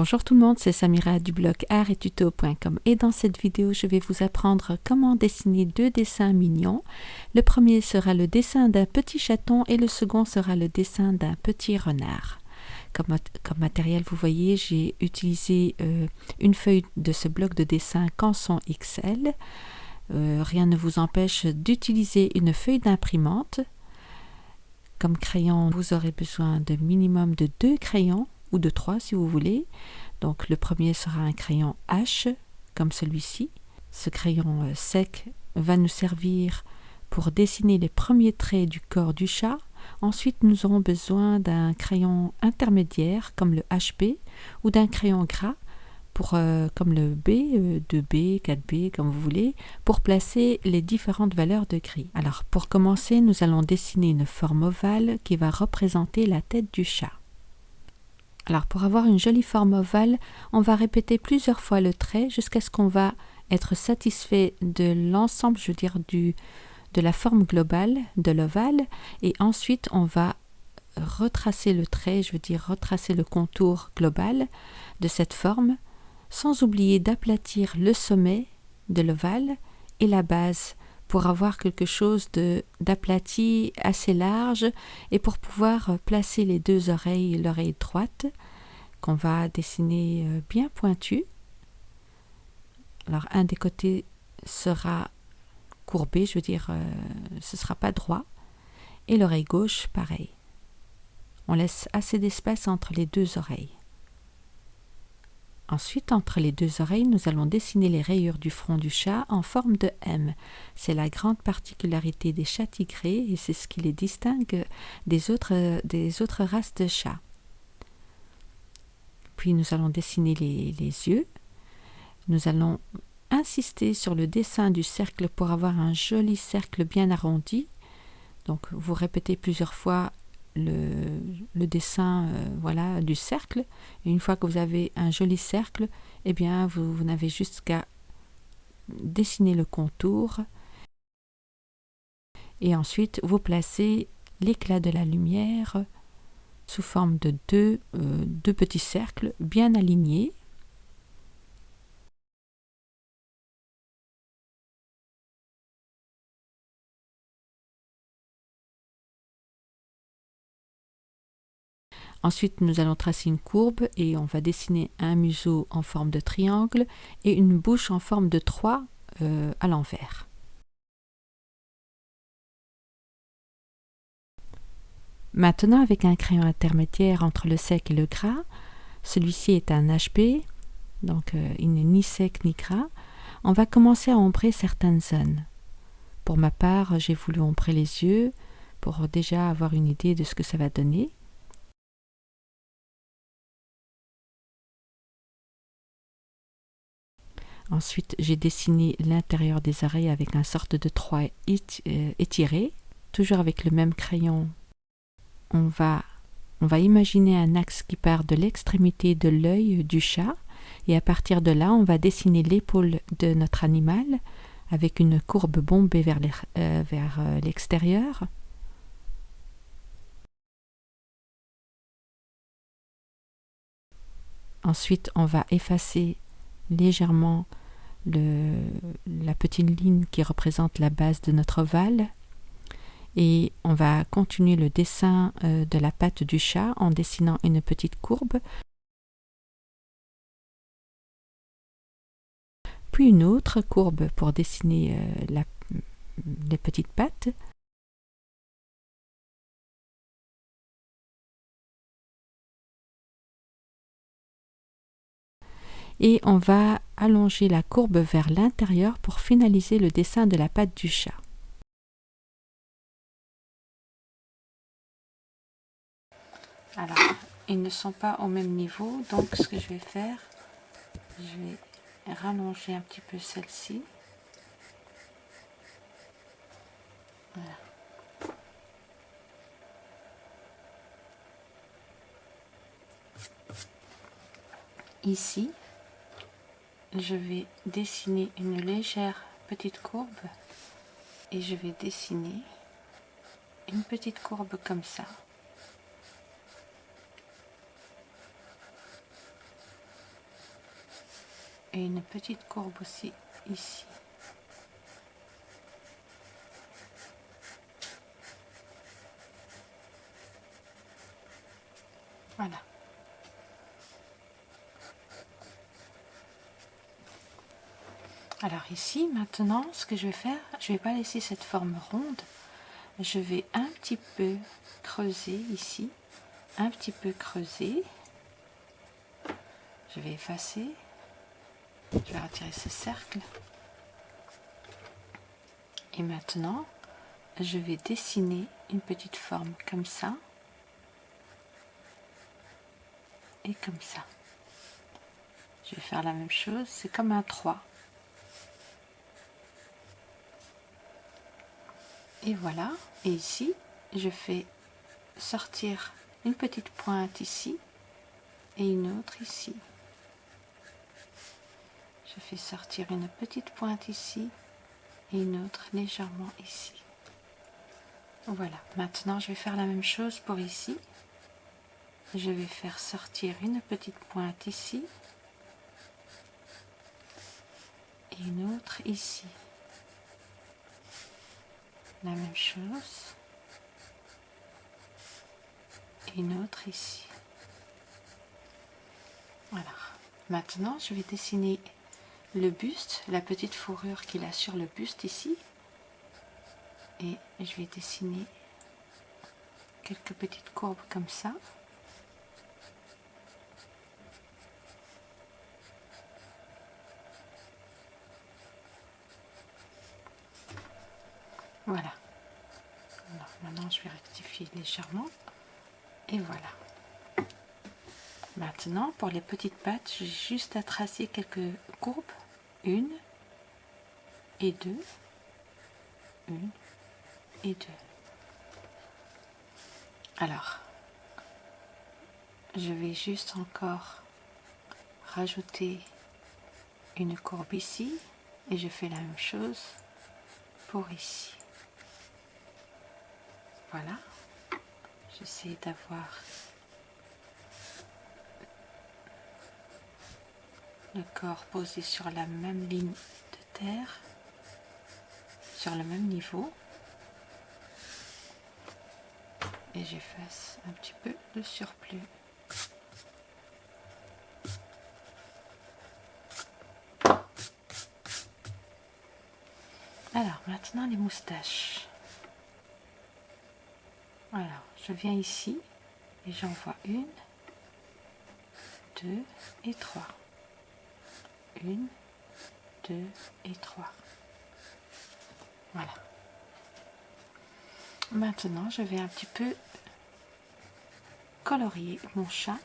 Bonjour tout le monde, c'est Samira du blog artettuto.com et dans cette vidéo je vais vous apprendre comment dessiner deux dessins mignons. Le premier sera le dessin d'un petit chaton et le second sera le dessin d'un petit renard. Comme, matériel vous voyez j'ai utilisé euh, une feuille de ce bloc de dessin Canson XL. Euh, rien ne vous empêche d'utiliser une feuille d'imprimante. Comme crayon vous aurez besoin de minimum de deux crayons ou de trois si vous voulez. Donc le premier sera un crayon H comme celui-ci. Ce crayon euh, sec va nous servir pour dessiner les premiers traits du corps du chat. Ensuite, nous aurons besoin d'un crayon intermédiaire comme le HB ou d'un crayon gras pour, euh, comme le B, 2B, euh, 4B, comme vous voulez, pour placer les différentes valeurs de gris. Alors, pour commencer, nous allons dessiner une forme ovale qui va représenter la tête du chat. Alors pour avoir une jolie forme ovale, on va répéter plusieurs fois le trait jusqu'à ce qu'on va être satisfait de l'ensemble, je veux dire, du, de la forme globale de l'ovale. Et ensuite, on va retracer le trait, je veux dire retracer le contour global de cette forme, sans oublier d'aplatir le sommet de l'ovale et la base pour avoir quelque chose d'aplati assez large et pour pouvoir placer les deux oreilles, l'oreille droite qu'on va dessiner euh, bien pointue. Alors un des côtés sera courbé, je veux dire, euh, ce ne sera pas droit. Et l'oreille gauche, pareil. On laisse assez d'espace entre les deux oreilles. Ensuite, entre les deux oreilles, nous allons dessiner les rayures du front du chat en forme de M. C'est la grande particularité des chats tigrés et c'est ce qui les distingue des autres, races de chats. Puis nous allons dessiner les yeux. Nous allons insister sur le dessin du cercle pour avoir un joli cercle bien arrondi. Donc vous répétez plusieurs fois le, dessin euh, voilà, du cercle. Une fois que vous avez un joli cercle, eh bien, vous, vous n'avez juste qu'à dessiner le contour. Et ensuite, vous placez l'éclat de la lumière sous forme de deux, euh, deux petits cercles bien alignés. Ensuite, nous allons tracer une courbe et on va dessiner un museau en forme de triangle et une bouche en forme de 3 euh, à l'envers. Maintenant, avec un crayon intermédiaire entre le sec et le gras, celui-ci est un HB, donc euh, il n'est ni sec ni gras, on va commencer à ombrer certaines zones. Pour ma part, j'ai voulu ombrer les yeux pour déjà avoir une idée de ce que ça va donner. Ensuite, j'ai dessiné l'intérieur des oreilles avec un sorte de trois euh, étiré. Toujours avec le même crayon, on va, on va imaginer un axe qui part de l'extrémité de l'œil du chat. Et à partir de là, on va dessiner l'épaule de notre animal avec une courbe bombée vers euh, euh, l'extérieur. Ensuite, on va effacer légèrement la petite ligne qui représente la base de notre ovale. Et on va continuer le dessin euh, de la patte du chat en dessinant une petite courbe. Puis une autre courbe pour dessiner euh, la, les petites pattes et on va allonger la courbe vers l'intérieur pour finaliser le dessin de la patte du chat. Alors, ils ne sont pas au même niveau, donc ce que je vais faire, je vais rallonger un petit peu celle-ci. Voilà. Ici, je vais dessiner une légère petite courbe et je vais dessiner une petite courbe comme ça et une petite courbe aussi ici. Voilà. Alors ici, maintenant, ce que je vais faire, je vais pas laisser cette forme ronde. Je vais un petit peu creuser ici, un petit peu creuser. Je vais effacer. Je vais retirer ce cercle. Et maintenant, je vais dessiner une petite forme comme ça. Et comme ça. Je vais faire la même chose, c'est comme un 3. Et voilà, et ici, je fais sortir une petite pointe ici et une autre ici. Je fais sortir une petite pointe ici et une autre légèrement ici. Voilà, maintenant je vais faire la même chose pour ici. Je vais faire sortir une petite pointe ici et une autre ici la même chose. Et une autre ici. Voilà. Maintenant je vais dessiner le buste la petite fourrure qu'il a sur le buste ici. Et je vais dessiner quelques petites courbes comme ça Voilà. maintenant, je rectifier légèrement. Et voilà. Maintenant, pour les petites pattes, j'ai juste à tracer quelques courbes. Une et deux. Une et deux. Alors, je vais juste encore rajouter une courbe ici et je fais la même chose pour ici. Voilà. J'essaie d'avoir le corps posé sur la même ligne de terre, sur le même niveau. Et j'efface un petit peu de surplus. Alors, maintenant les moustaches. Voilà, je viens ici et j'en vois une, deux et trois. Une, deux et trois. Voilà. Maintenant, je vais un petit peu colorier mon chat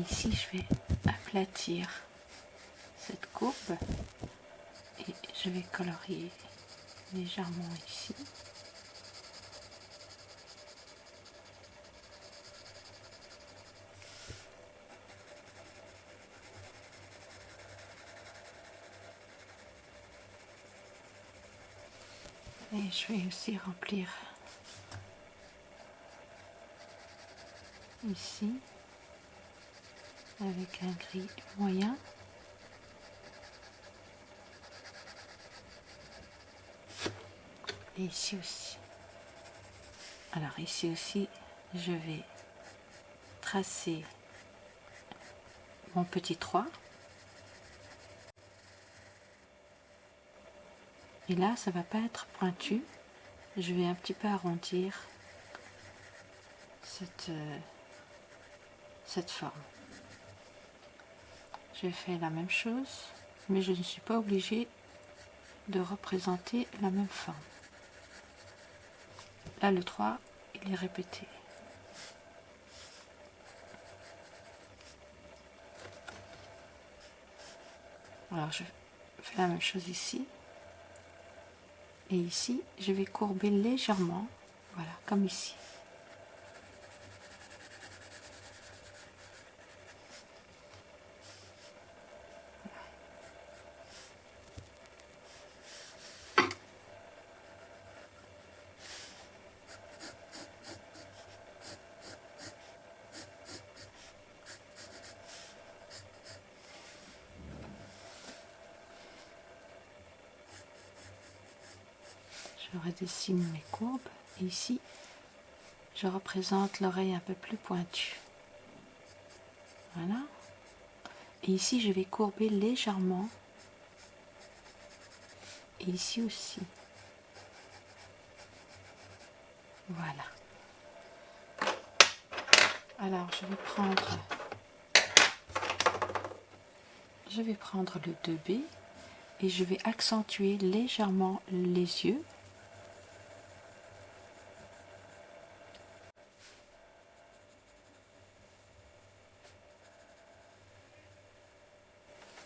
ici je vais aplatir cette courbe et je vais colorier légèrement ici. Et je vais aussi remplir ici avec un gris moyen. Et ici aussi. Alors ici aussi, je vais tracer mon petit 3. Et là, ça va pas être pointu. Je vais un petit peu arrondir cette, euh, cette forme j'ai fait la même chose, mais je ne suis pas obligée de représenter la même forme. Là, le 3, il est répété. Alors, je fais la même chose ici. Et ici, je vais courber légèrement, voilà, comme ici. Je redessine mes courbes. Et ici, je représente l'oreille un peu plus pointue. Voilà. Et ici, je vais courber légèrement. Et ici aussi. Voilà. Alors, je vais prendre je vais prendre le 2B et je vais accentuer légèrement les yeux.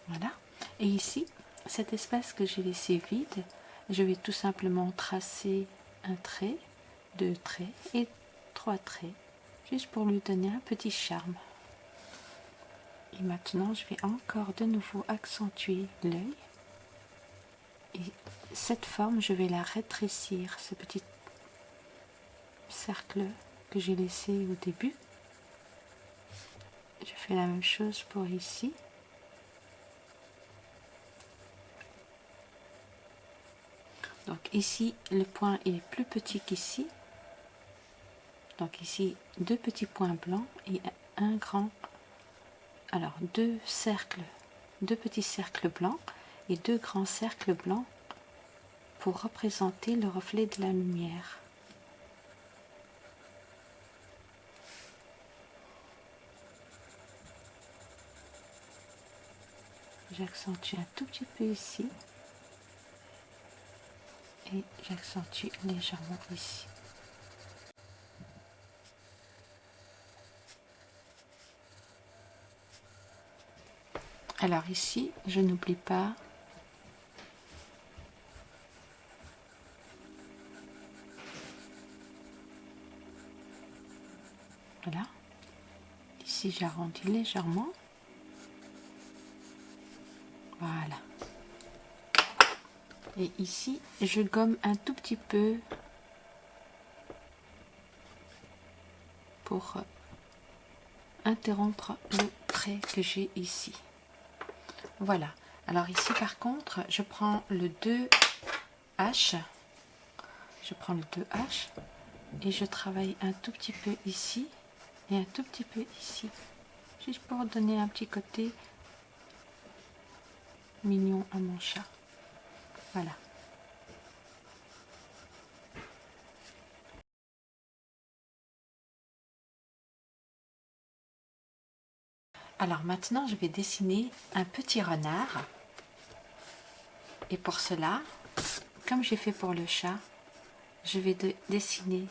Voilà. Et ici, cet espace que j'ai laissé vide, je vais tout simplement tracer un trait, deux traits et trois traits, juste pour lui donner un petit charme. Et maintenant, je vais encore de nouveau accentuer l'œil. Et cette forme, je vais la rétrécir, ce petit cercle que j'ai laissé au début. Je fais la même chose pour ici. Donc ici, le point est plus petit qu'ici. Donc ici, deux petits points blancs et un grand. Alors, deux cercles, deux petits cercles blancs et deux grands cercles blancs pour représenter le reflet de la lumière. J'accentue un tout petit peu ici et j'accentue légèrement ici. Alors ici, je n'oublie pas Voilà. Ici, j'arrondis légèrement. Voilà. Et ici, je gomme un tout petit peu pour interrompre le trait que j'ai ici. Voilà. Alors ici, par contre, je prends le 2H. Je prends le 2H et je travaille un tout petit peu ici et un tout petit peu ici. Juste pour donner un petit côté mignon à mon chat. Voilà. Alors maintenant, je vais dessiner un petit renard. Et pour cela, comme j'ai fait pour le chat, je vais dessiner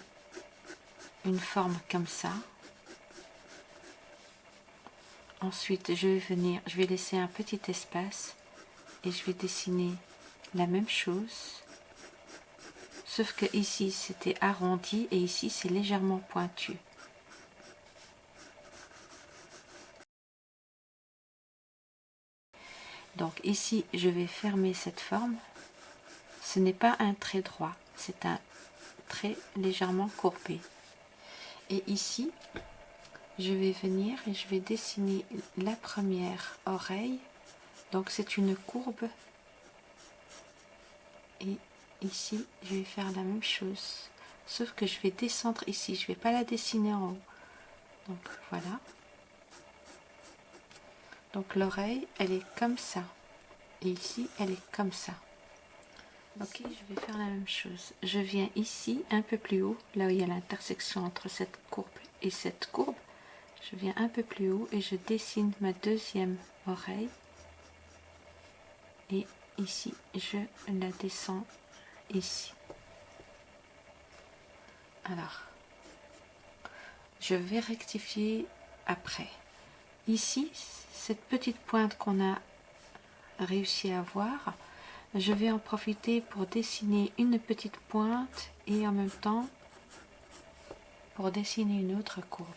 une forme comme ça. Ensuite, je vais venir, je vais laisser un petit espace et je vais dessiner la même chose. Sauf que ici, c'était arrondi et ici, c'est légèrement pointu. Donc ici, je vais fermer cette forme. Ce n'est pas un trait droit, c'est un trait légèrement courbé. Et ici, je vais venir et je vais dessiner la première oreille. Donc c'est une courbe. Ici, je vais faire la même chose. Sauf que je vais descendre ici, je vais pas la dessiner en haut. Donc voilà. Donc l'oreille, elle est comme ça. Et ici, elle est comme ça. Ok, je vais faire la même chose. Je viens ici, un peu plus haut, là où il y a l'intersection entre cette courbe et cette courbe. Je viens un peu plus haut et je dessine ma deuxième oreille. Et ici, je la descends ici. Alors, je vais rectifier après. Ici, cette petite pointe qu'on a réussi à voir, je vais en profiter pour dessiner une petite pointe et en même temps pour dessiner une autre courbe.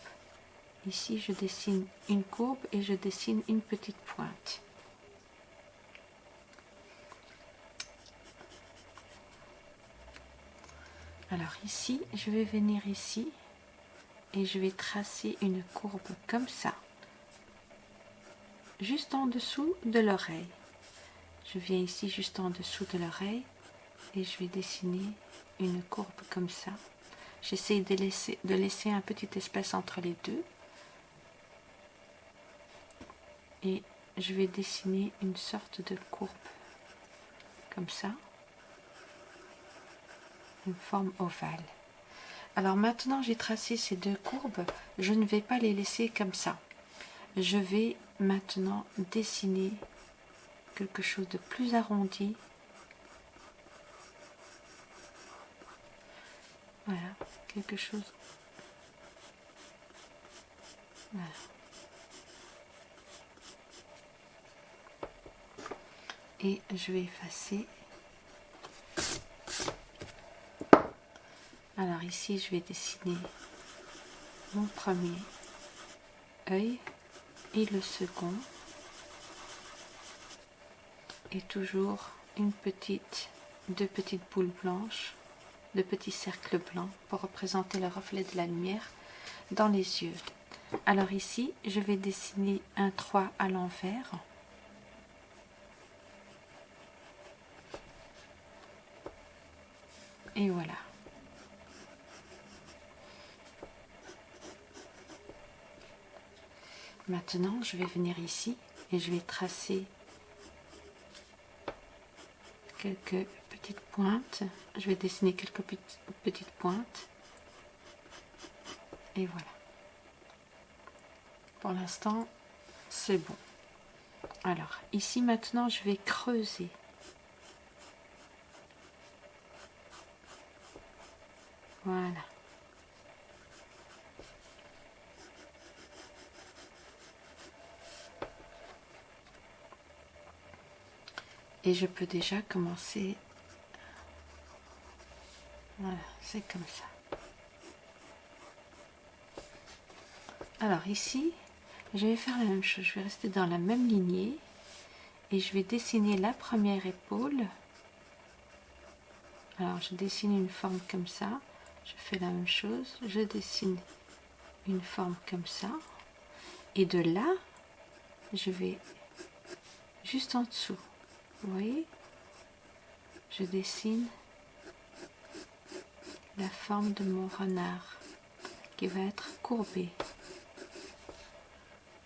Ici, je dessine une courbe et je dessine une petite pointe. Alors ici, je vais venir ici et je vais tracer une courbe comme ça juste en dessous de l'oreille. Je viens ici juste en dessous de l'oreille et je vais dessiner une courbe comme ça. J'essaie de laisser, de laisser un petit espace entre les deux. Et je vais dessiner une sorte de courbe comme ça. Une forme ovale. Alors maintenant j'ai tracé ces deux courbes, je ne vais pas les laisser comme ça. Je vais maintenant dessiner quelque chose de plus arrondi. Voilà, quelque chose. Et je vais effacer. Alors ici, je vais dessiner mon premier œil et le second. Et toujours une petite deux petites boules blanches de petits cercles blancs pour représenter le reflet de la lumière dans les yeux. Alors ici je vais dessiner un 3 à l'envers et voilà Maintenant, je vais venir ici et je vais tracer quelques petites pointes. Je vais dessiner quelques petites pointes. Et voilà. Pour l'instant, c'est bon. Alors, ici maintenant, je vais creuser. Voilà. Et je peux déjà commencer. Voilà c'est comme ça. Alors ici je vais faire la même chose. Je vais rester dans la même lignée. Et je vais dessiner la première épaule. Alors je dessine une forme comme ça. Je fais la même chose. Je dessine une forme comme ça. Et de là je vais juste en dessous vous voyez Je dessine la forme de mon renard qui va être courbé.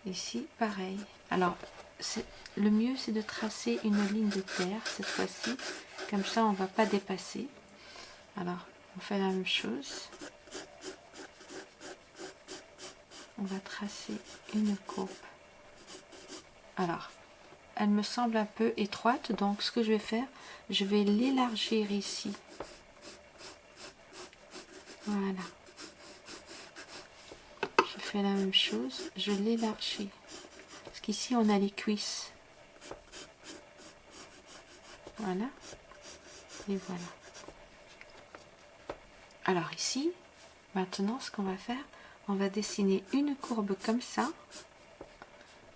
Ici, pareil. Alors, le mieux, c'est de tracer une ligne de terre cette fois-ci. Comme ça, on ne va pas dépasser. Alors, on fait la même chose. On va tracer une courbe. Alors, elle me semble un peu étroite donc ce que je vais faire je vais l'élargir ici. Voilà. Je fais la même chose. Je l'élargis. Parce qu'ici on a les cuisses. Voilà. Et voilà. Alors ici maintenant ce qu'on va faire on va dessiner une courbe comme ça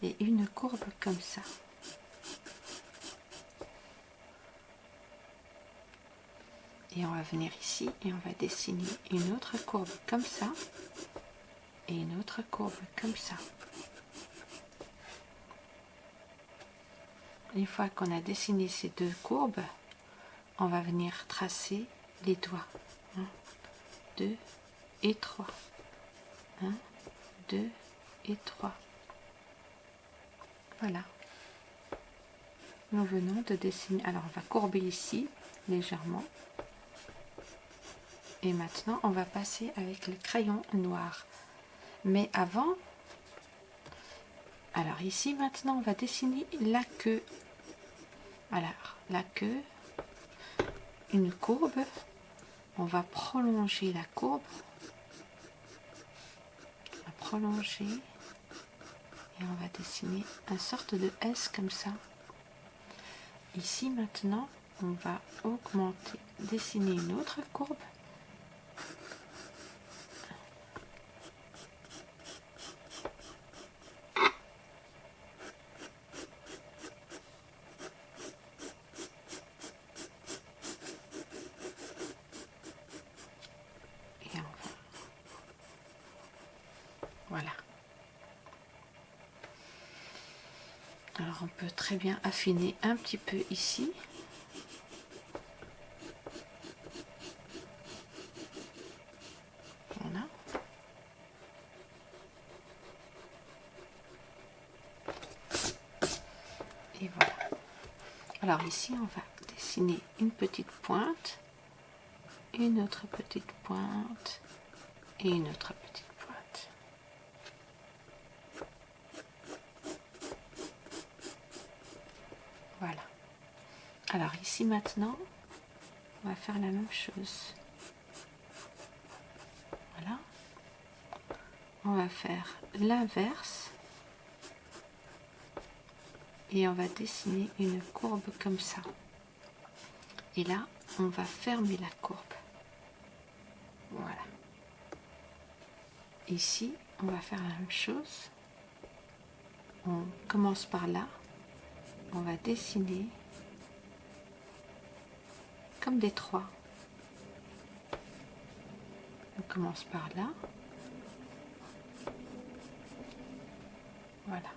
et une courbe comme ça et on va venir ici et on va dessiner une autre courbe comme ça et une autre courbe comme ça. Une fois qu'on a dessiné ces deux courbes on va venir tracer les doigts. 1 2 et 3 1 2 et 3 voilà. Nous venons de dessiner. Alors on va courber ici légèrement et maintenant, on va passer avec le crayon noir. Mais avant, alors ici maintenant, on va dessiner la queue. Alors, la queue, une courbe. On va prolonger la courbe. On va prolonger. Et on va dessiner un sorte de S comme ça. Ici maintenant, on va augmenter, dessiner une autre courbe. On peut très bien affiner un petit peu ici. Voilà. Et voilà. Alors ici on va dessiner une petite pointe, une autre petite pointe et une autre petite ici maintenant, on va faire la même chose. Voilà. On va faire l'inverse. Et on va dessiner une courbe comme ça. Et là on va fermer la courbe. Voilà. Ici on va faire la même chose. On commence par là. On va dessiner comme des trois. On commence par là. Voilà.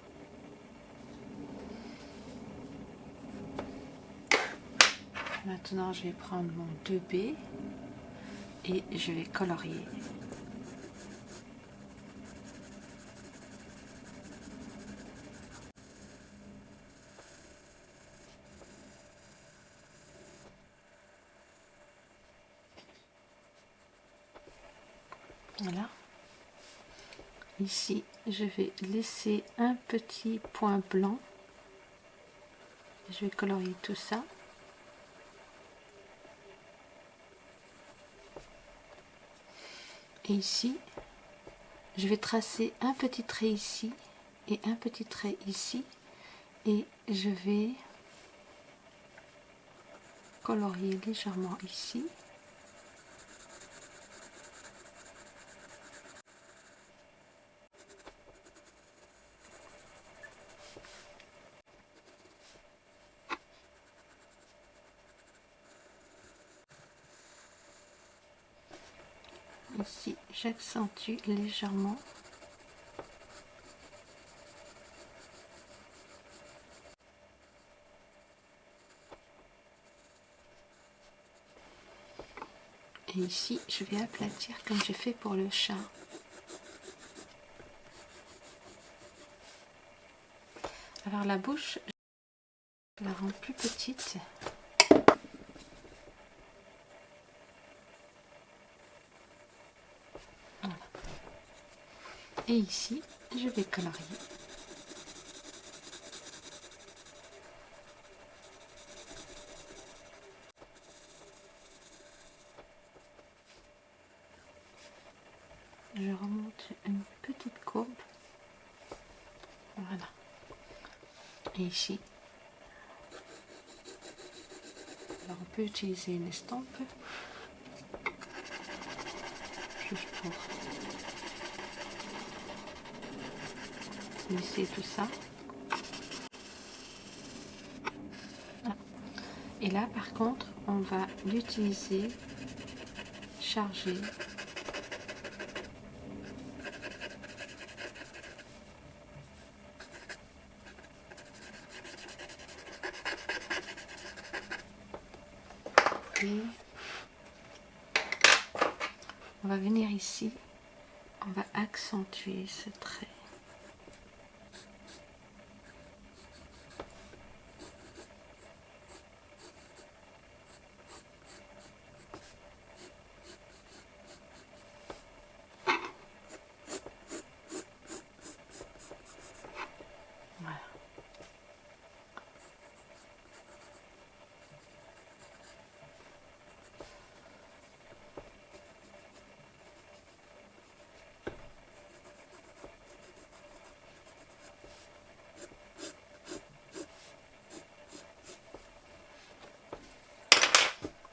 Maintenant, je vais prendre mon 2B et je vais colorier. Voilà. Ici, je vais laisser un petit point blanc. Je vais colorier tout ça. et ici je vais tracer un petit trait ici et un petit trait ici et je vais colorier légèrement ici ici j'accentue légèrement. Et ici je vais aplatir comme j'ai fait pour le chat. Alors la bouche je la rends plus petite et ici je vais colorier. Je remonte une petite courbe. Voilà. Et ici. Alors on peut utiliser une estampe. Juste pour tout ça. Et là, par contre, on va l'utiliser chargé. Et on va venir ici, on va accentuer ce trait.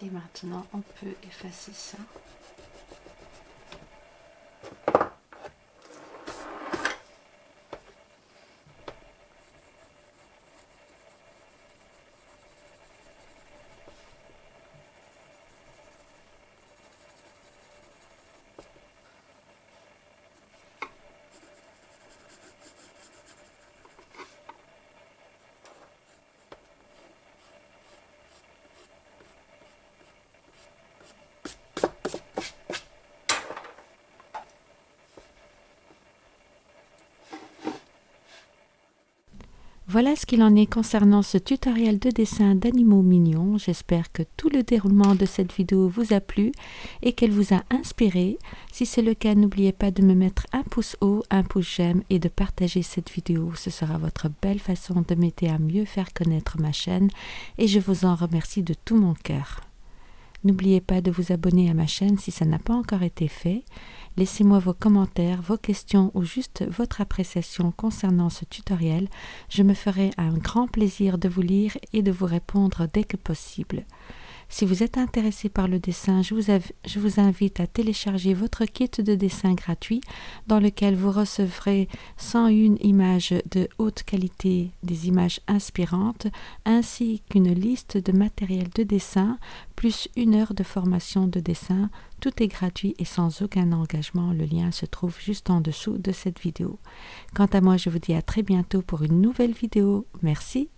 Et maintenant, on peut effacer ça. Voilà ce qu'il en est concernant ce tutoriel de dessin d'animaux mignons. J'espère que tout le déroulement de cette vidéo vous a plu et qu'elle vous a inspiré. Si c'est le cas, n'oubliez pas de me mettre un pouce haut, un pouce j'aime et de partager cette vidéo. Ce sera votre belle façon de m'aider à mieux faire connaître ma chaîne et je vous en remercie de tout mon cœur. N'oubliez pas de vous abonner à ma chaîne si ça n'a pas encore été fait. Laissez-moi vos commentaires, vos questions ou juste votre appréciation concernant ce tutoriel. Je me ferai un grand plaisir de vous lire et de vous répondre dès que possible. Si vous êtes intéressé par le dessin, je vous, invite à télécharger votre kit de dessin gratuit dans lequel vous recevrez 101 images de haute qualité, des images inspirantes, ainsi qu'une liste de matériel de dessin, plus une heure de formation de dessin. Tout est gratuit et sans aucun engagement. Le lien se trouve juste en dessous de cette vidéo. Quant à moi, je vous dis à très bientôt pour une nouvelle vidéo. Merci